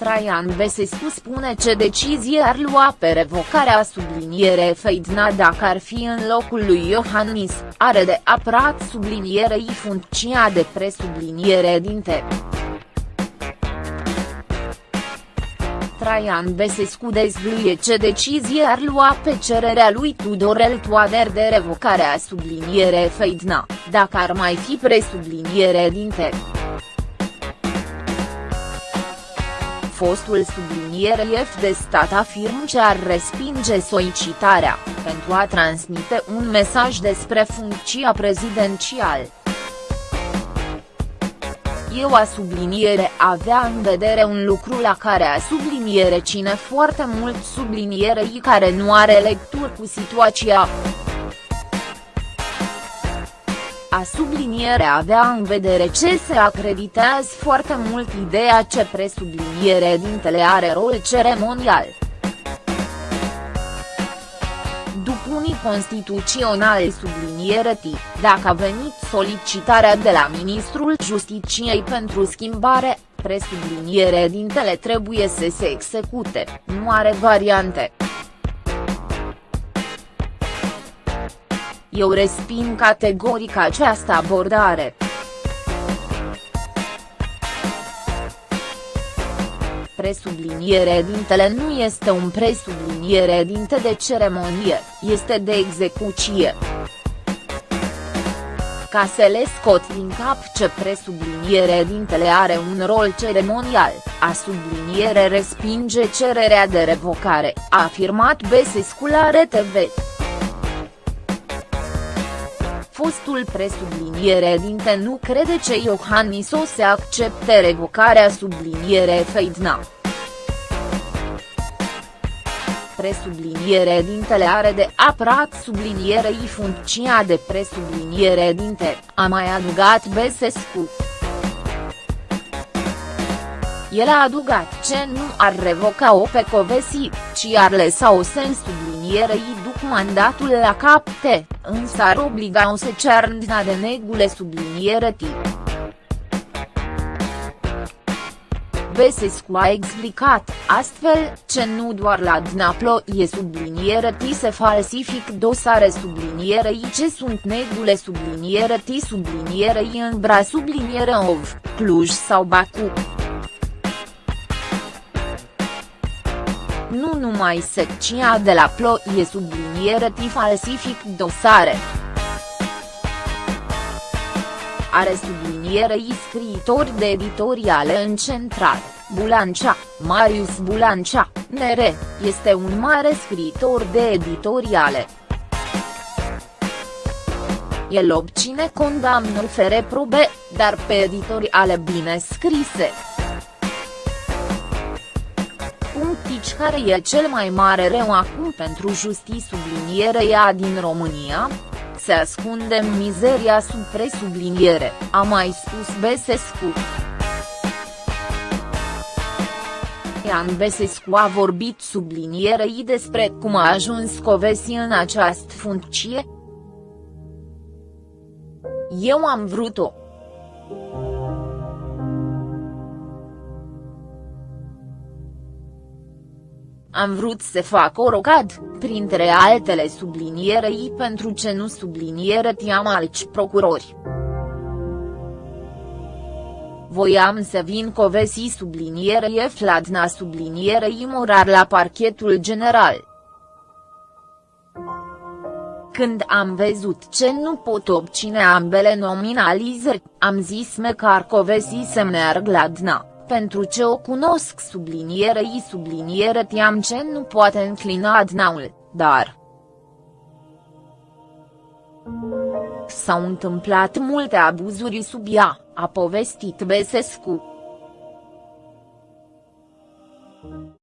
Traian Besescu spune ce decizie ar lua pe revocarea subliniere Feidna dacă ar fi în locul lui Iohannis, are de apărat sublinierei funcția de presubliniere dinte. Traian Besescu dezvăluie ce decizie ar lua pe cererea lui Tudorel Toader de revocare a subliniere Feidna, dacă ar mai fi presubliniere dinte. Fostul subliniere F de stat afirmă ce ar respinge solicitarea, pentru a transmite un mesaj despre funcția prezidențială. Eu a subliniere avea în vedere un lucru la care a subliniere cine foarte mult sublinierei care nu are lectură cu situația. A subliniere avea în vedere ce se acreditează foarte mult ideea ce presubliniere dintele are rol ceremonial. unii constituționali subliniere T, dacă a venit solicitarea de la Ministrul Justiciei pentru schimbare, presubliniere dintele trebuie să se execute, nu are variante. Eu resping categoric această abordare. presubliniere dintele nu este un presubliniere dinte de ceremonie, este de execuție. Ca să le scot din cap ce presubliniere dintele are un rol ceremonial, a subliniere respinge cererea de revocare, a afirmat Besescu la RTV fostul presubliniere dinte nu crede ce Iohannis o să accepte revocarea subliniere Feidna. Presubliniere dintele are de apărat sublinierei funcția de presubliniere dinte, a mai adugat Besescu. El a adugat ce nu ar revoca-o pe Covesi, ci ar lăsa-o sen sublinierei după mandatul la capte, însă ar obliga-o să cearndina de negule subliniere tip. Besescu a explicat, astfel, ce nu doar la Dnaplo e subliniere T se falsific dosare sublinierei ce sunt negule subliniere T sublinierei în bra subliniere OV, Cluj sau Baku. Nu numai secția de la plo e subliniere ti falsific dosare. Are sublinierei scriitori de editoriale în central, Bulancea, Marius Bulancea, nere, este un mare scriitor de editoriale. El obține condamnul fere probe, dar pe editoriale bine scrise punctici care e cel mai mare rău acum pentru justiție sublinierea din România? Se ascunde în mizeria sub presubliniere, a mai spus Besescu. Ian Besescu a vorbit sublinierei despre cum a ajuns Covesi în această funcție. Eu am vrut-o. Am vrut să fac o rocad, printre altele sublinierei pentru ce nu subliniere tiam alți procurori. Voiam să vin covesi sublinierei Fladna sublinierei morar la parchetul general. Când am văzut ce nu pot obține ambele nominalizări, am zis măcar covesi să merg la DNA pentru ce o cunosc sublinierei subliniere tiam ce nu poate înclina adnaul, dar. S-au întâmplat multe abuzuri sub ea, a povestit Besescu.